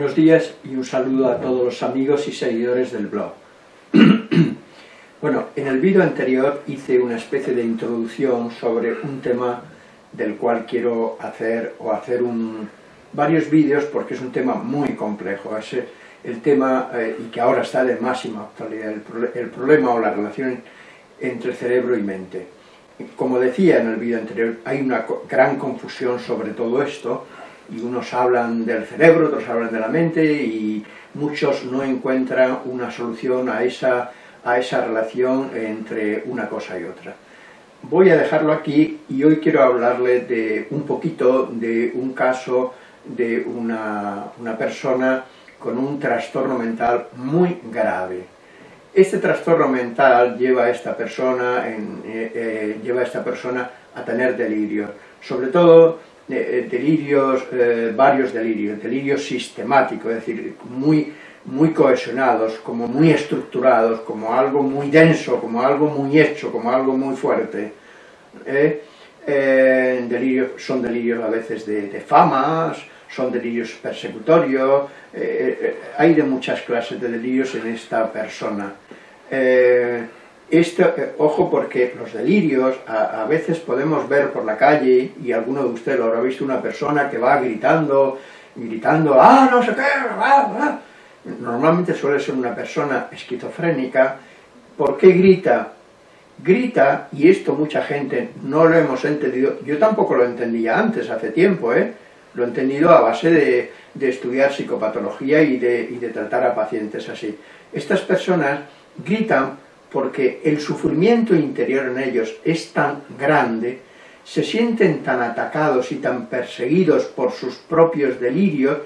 Buenos días y un saludo a todos los amigos y seguidores del blog. bueno, en el vídeo anterior hice una especie de introducción sobre un tema del cual quiero hacer o hacer un, varios vídeos porque es un tema muy complejo. Es el tema, eh, y que ahora está de máxima actualidad, el, el problema o la relación entre cerebro y mente. Como decía en el vídeo anterior, hay una gran confusión sobre todo esto, y unos hablan del cerebro, otros hablan de la mente, y muchos no encuentran una solución a esa, a esa relación entre una cosa y otra. Voy a dejarlo aquí y hoy quiero hablarle de un poquito de un caso de una, una persona con un trastorno mental muy grave. Este trastorno mental lleva a esta persona, en, eh, eh, lleva a, esta persona a tener delirios, sobre todo eh, delirios, varios delirios, delirios sistemáticos, es decir, muy, muy cohesionados, como muy estructurados, como algo muy denso, como algo muy hecho, como algo muy fuerte. delirios, son delirios a veces de, famas, son delirios persecutorios, eh, eh, hay de muchas clases de delirios en esta persona. Eh, esto, ojo porque los delirios, a, veces podemos ver por la calle, y alguno de ustedes lo habrá visto, una persona que va gritando, gritando, ¡ah, no sé qué! Ah, ah". Normalmente suele ser una persona esquizofrénica. ¿Por qué grita? Grita, y esto mucha gente no lo hemos entendido, yo tampoco lo entendía antes, hace tiempo, ¿eh? Lo he entendido a base de, estudiar psicopatología y de, tratar a pacientes así. Estas personas gritan porque el sufrimiento interior en ellos es tan grande, se sienten tan atacados y tan perseguidos por sus propios delirios,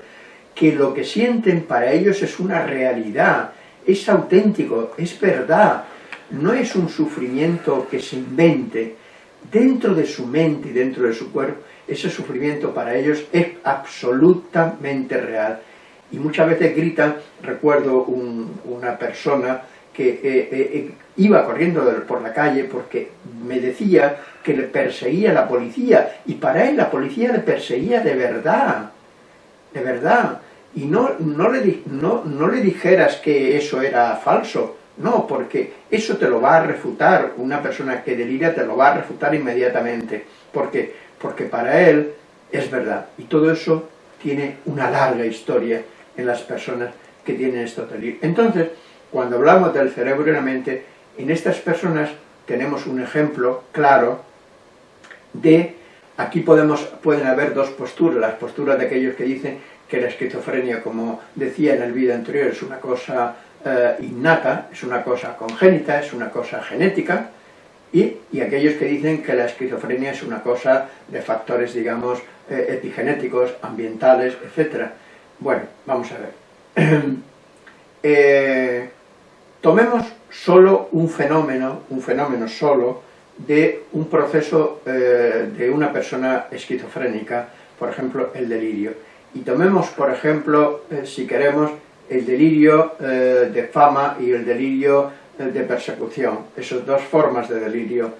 que lo que sienten para ellos es una realidad, es auténtico, es verdad, no es un sufrimiento que se invente, dentro de su mente y dentro de su cuerpo ese sufrimiento para ellos es absolutamente real. Y muchas veces gritan, recuerdo una persona que eh, eh, eh, iba corriendo por la calle porque me decía que le perseguía la policía, y para él la policía le perseguía de verdad, de verdad. Y no, no, le, no, no le dijeras que eso era falso, no, porque eso te lo va a refutar, una persona que delira te lo va a refutar inmediatamente, porque porque para él es verdad. Y todo eso tiene una larga historia en las personas que tienen esto delirios. Entonces, cuando hablamos del cerebro y la mente, en estas personas tenemos un ejemplo claro de, aquí podemos, pueden haber dos posturas, las posturas de aquellos que dicen que la esquizofrenia, como decía en el vídeo anterior, es una cosa eh, innata, es una cosa congénita, es una cosa genética, y, aquellos que dicen que la esquizofrenia es una cosa de factores, digamos, eh, epigenéticos, ambientales, etc. Bueno, vamos a ver. Eh, tomemos solo un fenómeno, un fenómeno solo, de un proceso eh, de una persona esquizofrénica, por ejemplo, el delirio. Y tomemos, por ejemplo, si queremos, el delirio de fama y el delirio de persecución, esas dos formas de delirio.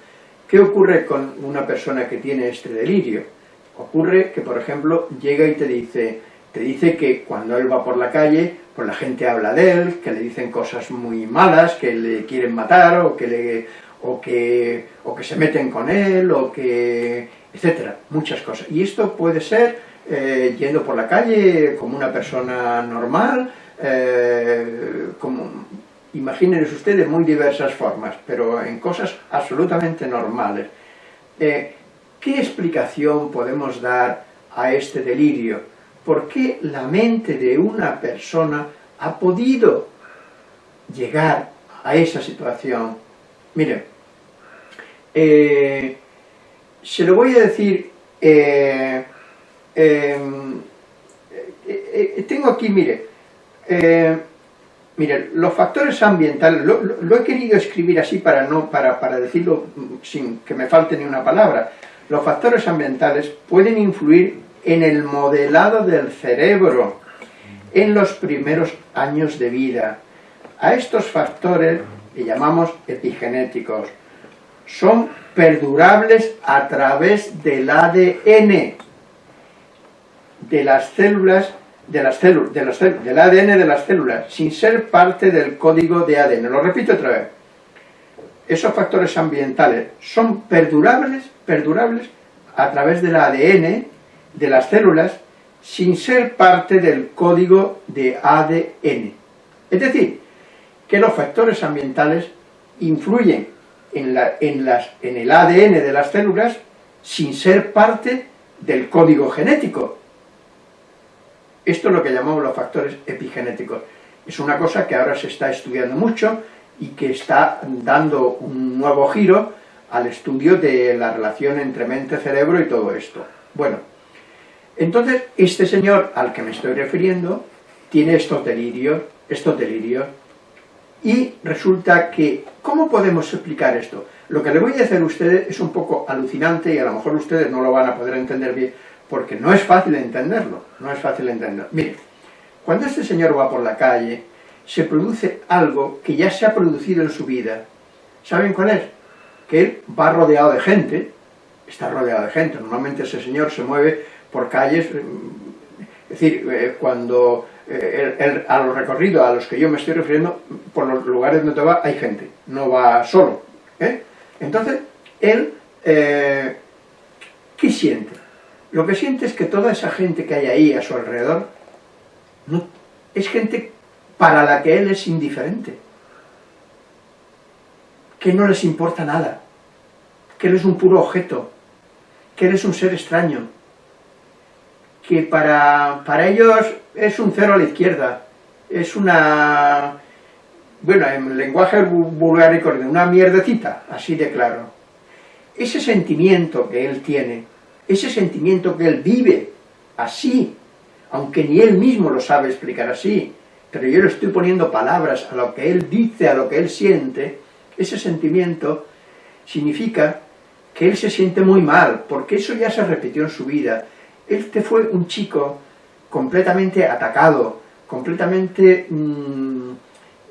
¿Qué ocurre con una persona que tiene este delirio? Ocurre que, por ejemplo, llega y te dice, te dice que cuando él va por la calle, pues la gente habla de él, que le dicen cosas muy malas, que le quieren matar, o que, o que, o que se meten con él, o que... etcétera, muchas cosas. Y esto puede ser eh, yendo por la calle como una persona normal, eh, como ustedes, muy diversas formas, pero en cosas absolutamente normales. Eh, ¿Qué explicación podemos dar a este delirio? ¿Por qué la mente de una persona ha podido llegar a esa situación? Miren, eh, se lo voy a decir, eh, em, tengo aquí, mire, Miren, los factores ambientales, lo, he querido escribir así para, no, para, para decirlo sin que me falte ni una palabra. Los factores ambientales pueden influir en el modelado del cerebro en los primeros años de vida. A estos factores le llamamos epigenéticos. Son perdurables a través del ADN de las células de las células, de las del ADN de las células, sin ser parte del código de ADN. Lo repito otra vez. Esos factores ambientales son perdurables, perdurables a través del ADN de las células sin ser parte del código de ADN. Es decir, que los factores ambientales influyen en, la, en, las, en el ADN de las células sin ser parte del código genético. Esto es lo que llamamos los factores epigenéticos. Es una cosa que ahora se está estudiando mucho y que está dando un nuevo giro al estudio de la relación entre mente, cerebro y todo esto. Bueno, entonces este señor al que me estoy refiriendo tiene estos delirios, estos delirios, y resulta que, ¿cómo podemos explicar esto? Lo que le voy a decir a ustedes es un poco alucinante y a lo mejor ustedes no lo van a poder entender bien, porque no es fácil entenderlo, no es fácil entenderlo. Mire, cuando este señor va por la calle, se produce algo que ya se ha producido en su vida. ¿Saben cuál es? Que él va rodeado de gente, está rodeado de gente, normalmente ese señor se mueve por calles, es decir, eh, cuando eh, a los recorridos a los que yo me estoy refiriendo, por los lugares donde va hay gente, no va solo. ¿eh? Entonces, él, ¿qué siente? Lo que siente es que toda esa gente que hay ahí a su alrededor, no, es gente para la que él es indiferente, que no les importa nada, que él es un puro objeto, que él es un ser extraño, que para, para ellos es un cero a la izquierda, es una, bueno, en lenguaje vulgar y corriente, una mierdecita, así de claro. Ese sentimiento que él tiene, ese sentimiento que él vive así, aunque ni él mismo lo sabe explicar así, pero yo le estoy poniendo palabras a lo que él dice, a lo que él siente, ese sentimiento significa que él se siente muy mal, porque eso ya se repitió en su vida. Este fue un chico completamente atacado, completamente mm,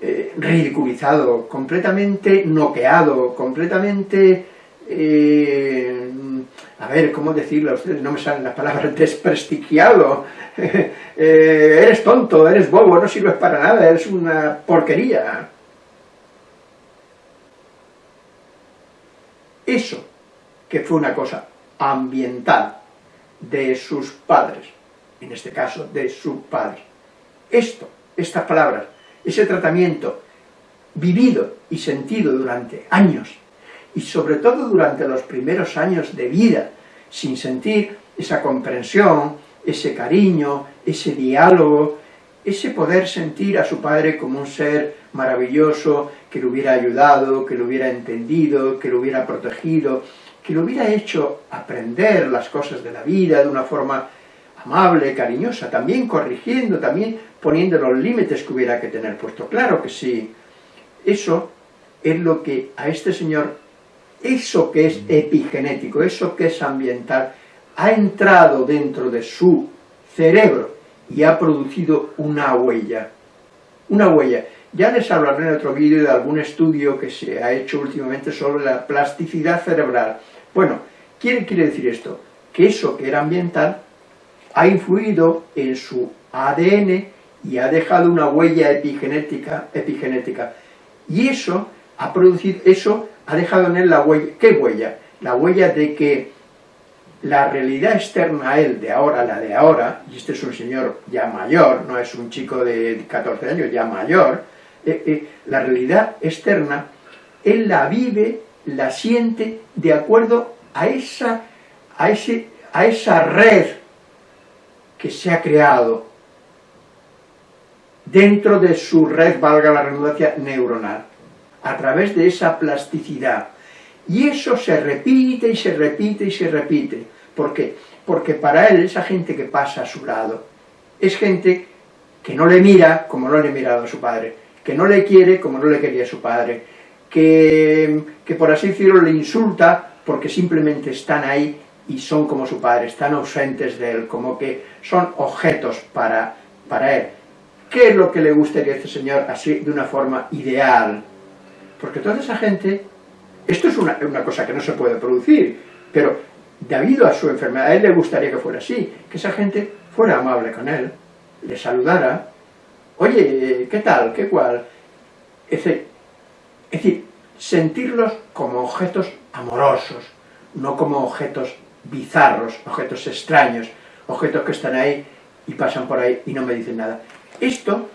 eh, ridiculizado, completamente noqueado, completamente eh, a ver, ¿cómo decirlo ustedes? No me salen las palabras, desprestigiado, eh, eres tonto, eres bobo, no sirves para nada, eres una porquería. Eso, que fue una cosa ambiental de sus padres, en este caso de su padre. Esto, estas palabras, ese tratamiento vivido y sentido durante años y sobre todo durante los primeros años de vida, sin sentir esa comprensión, ese cariño, ese diálogo, ese poder sentir a su padre como un ser maravilloso, que lo hubiera ayudado, que lo hubiera entendido, que lo hubiera protegido, que lo hubiera hecho aprender las cosas de la vida de una forma amable, cariñosa, también corrigiendo, también poniendo los límites que hubiera que tener puesto. Claro que sí, eso es lo que a este señor eso que es epigenético, eso que es ambiental, ha entrado dentro de su cerebro y ha producido una huella. Una huella. Ya les hablaré en otro vídeo de algún estudio que se ha hecho últimamente sobre la plasticidad cerebral. Bueno, ¿qué quiere decir esto? Que eso que era ambiental ha influido en su ADN y ha dejado una huella epigenética, epigenética. Y eso ha producido, eso ha dejado en él la huella, ¿qué huella? La huella de que la realidad externa a él de ahora, la de ahora, y este es un señor ya mayor, no es un chico de 14 años, ya mayor, eh, eh, la realidad externa, él la vive, la siente de acuerdo a esa, a, ese, a esa red que se ha creado dentro de su red, valga la redundancia, neuronal a través de esa plasticidad. Y eso se repite y se repite y se repite. ¿Por qué? Porque para él, esa gente que pasa a su lado, es gente que no le mira como no le mirado a su padre, que no le quiere como no le quería su padre, que, que por así decirlo le insulta porque simplemente están ahí y son como su padre, están ausentes de él, como que son objetos para, para él. ¿Qué es lo que le gustaría a este señor así de una forma ideal? Porque toda esa gente, esto es una, cosa que no se puede producir, pero debido a su enfermedad, a él le gustaría que fuera así, que esa gente fuera amable con él, le saludara, oye, ¿qué tal? ¿Qué cual? Es decir, sentirlos como objetos amorosos, no como objetos bizarros, objetos extraños, objetos que están ahí y pasan por ahí y no me dicen nada. Esto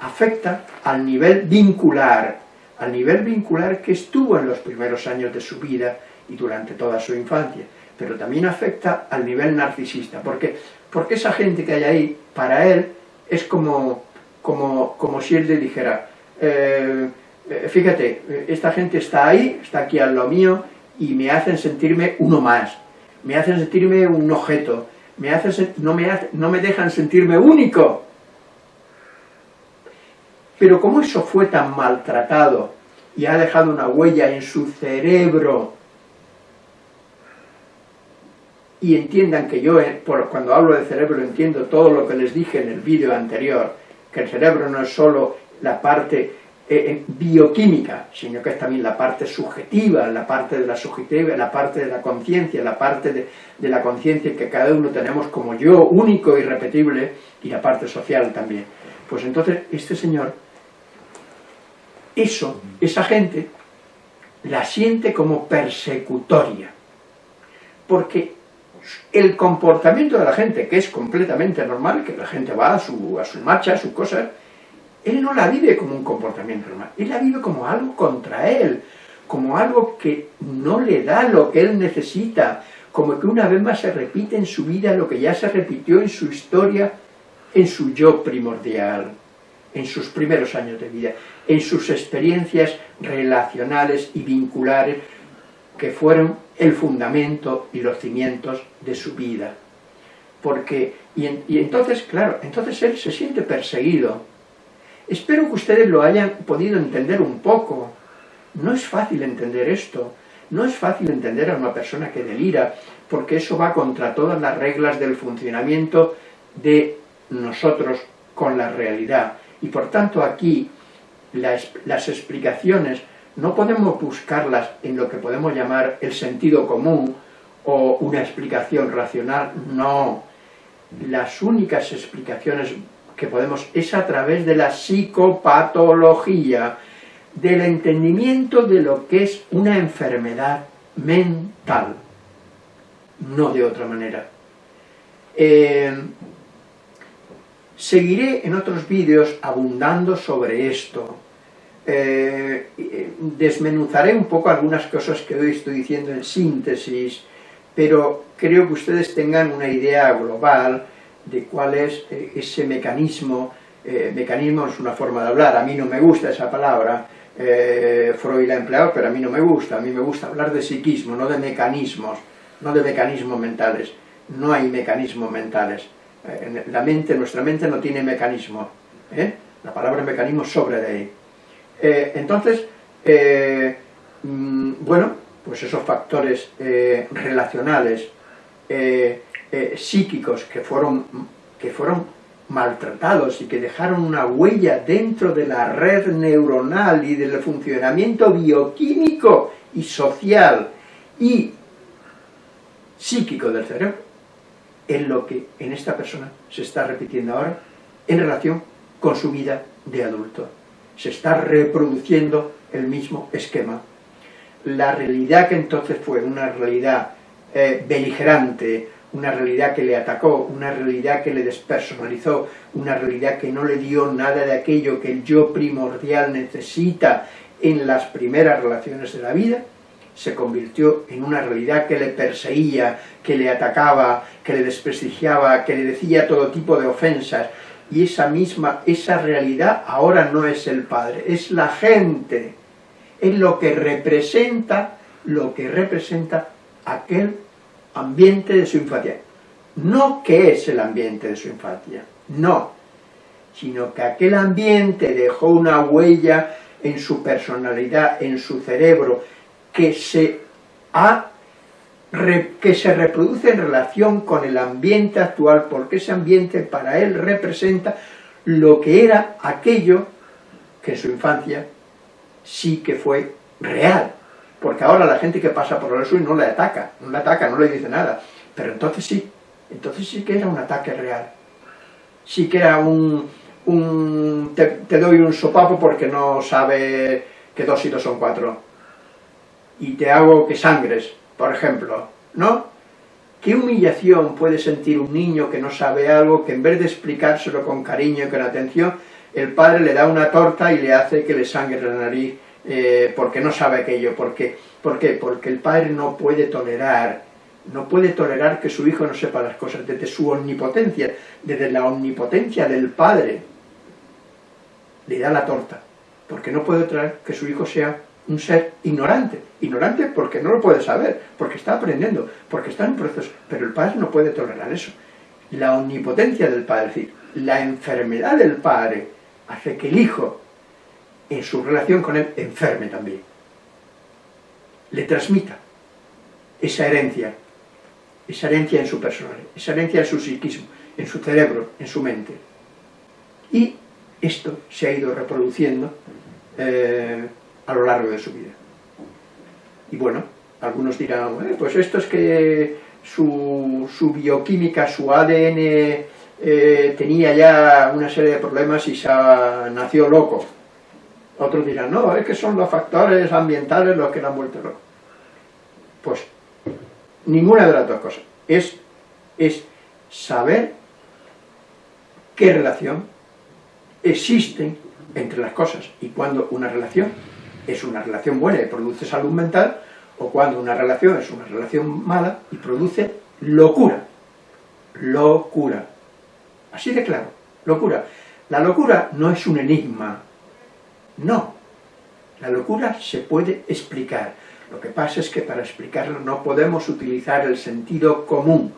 afecta al nivel vincular, al nivel vincular que estuvo en los primeros años de su vida y durante toda su infancia, pero también afecta al nivel narcisista, porque, porque esa gente que hay ahí, para él, es como, como, como si él le dijera, eh, eh, fíjate, esta gente está ahí, está aquí al lo mío, y me hacen sentirme uno más, me hacen sentirme un objeto, me hacen, no, me no me dejan sentirme único. Pero como eso fue tan maltratado y ha dejado una huella en su cerebro, y entiendan que yo, eh, cuando hablo de cerebro, entiendo todo lo que les dije en el vídeo anterior, que el cerebro no es solo la parte eh, bioquímica, sino que es también la parte subjetiva, la parte de la subjetiva, la parte de la conciencia, la parte de, de la conciencia que cada uno tenemos como yo, único, irrepetible, y la parte social también. Pues entonces este señor, eso, esa gente, la siente como persecutoria, porque el comportamiento de la gente, que es completamente normal, que la gente va a su, a marcha, a sus cosas, él no la vive como un comportamiento normal, él la vive como algo contra él, como algo que no le da lo que él necesita, como que una vez más se repite en su vida lo que ya se repitió en su historia, en su yo primordial, en sus primeros años de vida, en sus experiencias relacionales y vinculares que fueron el fundamento y los cimientos de su vida. Porque, y, entonces, claro, entonces él se siente perseguido, Espero que ustedes lo hayan podido entender un poco. No es fácil entender esto. No es fácil entender a una persona que delira, porque eso va contra todas las reglas del funcionamiento de nosotros con la realidad. Y por tanto aquí las explicaciones no podemos buscarlas en lo que podemos llamar el sentido común o una explicación racional, no. Las únicas explicaciones que podemos, es a través de la psicopatología, del entendimiento de lo que es una enfermedad mental, no de otra manera. Eh, seguiré en otros vídeos abundando sobre esto, eh, desmenuzaré un poco algunas cosas que hoy estoy diciendo en síntesis, pero creo que ustedes tengan una idea global de cuál es eh, ese mecanismo, eh, mecanismo es una forma de hablar, a mí no me gusta esa palabra, eh, Freud la ha empleado, pero a mí no me gusta, a mí me gusta hablar de psiquismo, no de mecanismos, no de mecanismos mentales, no hay mecanismos mentales, la mente, nuestra mente no tiene mecanismo, la palabra mecanismo sobra de ahí. Entonces, mm, bueno, pues esos factores relacionales, eh, psíquicos que fueron, que fueron maltratados y que dejaron una huella dentro de la red neuronal y del funcionamiento bioquímico y social y psíquico del cerebro, es lo que en esta persona se está repitiendo ahora en relación con su vida de adulto. Se está reproduciendo el mismo esquema. La realidad que entonces fue una realidad eh, beligerante, una realidad que le atacó, una realidad que le despersonalizó, una realidad que no le dio nada de aquello que el yo primordial necesita en las primeras relaciones de la vida, se convirtió en una realidad que le perseguía, que le atacaba, que le desprestigiaba, que le decía todo tipo de ofensas, y esa misma, esa realidad ahora no es el Padre, es la gente, es lo que representa, lo que representa aquel ambiente de su infancia. No que es el ambiente de su infancia, no, sino que aquel ambiente dejó una huella en su personalidad, en su cerebro, que se, ha, que se reproduce en relación con el ambiente actual, porque ese ambiente para él representa lo que era aquello que en su infancia sí que fue real, porque ahora la gente que pasa por el suyo no le ataca, no le ataca, no le dice nada, pero entonces sí, entonces sí que era un ataque real. siquiera un, un te, te, doy un sopapo porque no sabe que dos y dos son cuatro, y te hago que sangres, por ejemplo, ¿no? ¿Qué humillación puede sentir un niño que no sabe algo, que en vez de explicárselo con cariño y con atención, el padre le da una torta y le hace que le sangre la nariz eh, porque no sabe aquello? Porque, ¿Por qué? Porque el padre no puede tolerar, no puede tolerar que su hijo no sepa las cosas, desde su omnipotencia, desde la omnipotencia del padre, le da la torta, porque no puede tolerar que su hijo sea un ser ignorante, ignorante porque no lo puede saber, porque está aprendiendo, porque está en un proceso, pero el padre no puede tolerar eso. La omnipotencia del padre, es decir, la enfermedad del padre hace que el hijo, en su relación con él, enferme también. Le transmita esa herencia, esa herencia en su personalidad, esa herencia en su psiquismo, en su cerebro, en su mente. Y esto se ha ido reproduciendo eh, a lo largo de su vida. Y bueno, algunos dirán, pues esto es que su, su bioquímica, su ADN eh, tenía ya una serie de problemas y se nació loco. Otros dirán, no, es que son los factores ambientales los que le han vuelto loco. Pues ninguna de las dos cosas. Es, es saber qué relación existe entre las cosas y cuando una relación es una relación buena y produce salud mental, o cuando una relación es una relación mala y produce locura. Locura. Así de claro, locura. La locura no es un enigma, no. La locura se puede explicar. Lo que pasa es que para explicarlo no podemos utilizar el sentido común.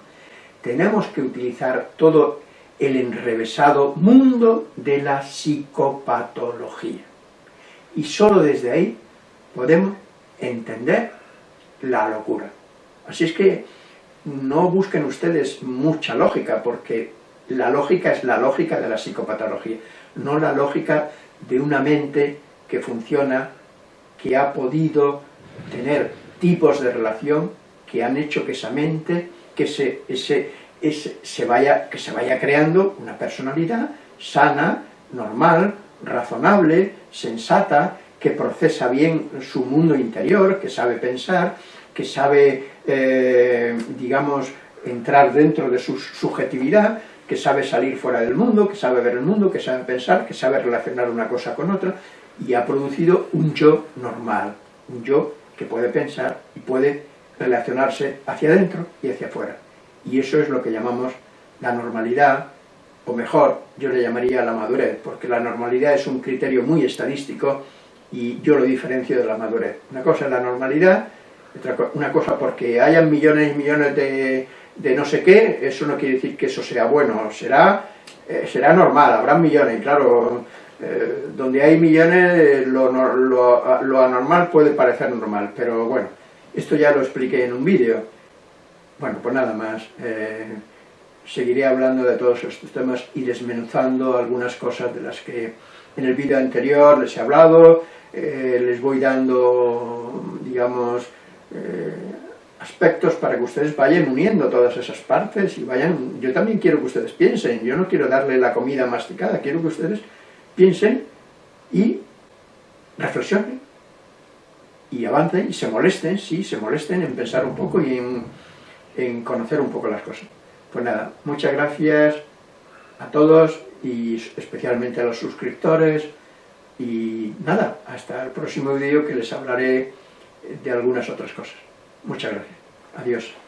Tenemos que utilizar todo el enrevesado mundo de la psicopatología y solo desde ahí podemos entender la locura. Así es que no busquen ustedes mucha lógica, porque la lógica es la lógica de la psicopatología, no la lógica de una mente que funciona, que ha podido tener tipos de relación que han hecho que esa mente, que se, ese, ese, se vaya, que se vaya creando una personalidad sana, normal, razonable, sensata, que procesa bien su mundo interior, que sabe pensar, que sabe, eh, digamos, entrar dentro de su subjetividad, que sabe salir fuera del mundo, que sabe ver el mundo, que sabe pensar, que sabe relacionar una cosa con otra, y ha producido un yo normal, un yo que puede pensar y puede relacionarse hacia adentro y hacia afuera. Y eso es lo que llamamos la normalidad, o mejor, yo le llamaría la madurez, porque la normalidad es un criterio muy estadístico y yo lo diferencio de la madurez. Una cosa es la normalidad, una cosa porque hayan millones y millones de, de, no sé qué, eso no quiere decir que eso sea bueno, será, eh, será normal, habrá millones, claro, eh, donde hay millones lo, lo, lo, anormal puede parecer normal, pero bueno, esto ya lo expliqué en un vídeo. Bueno, pues nada más. Eh, seguiré hablando de todos estos temas y desmenuzando algunas cosas de las que en el vídeo anterior les he hablado, eh, les voy dando, digamos, eh, aspectos para que ustedes vayan uniendo todas esas partes y vayan... Yo también quiero que ustedes piensen, yo no quiero darle la comida masticada, quiero que ustedes piensen y reflexionen y avancen y se molesten, sí, se molesten en pensar un poco y en, en conocer un poco las cosas. Pues nada, muchas gracias a todos y especialmente a los suscriptores y nada, hasta el próximo vídeo que les hablaré de algunas otras cosas. Muchas gracias. Adiós.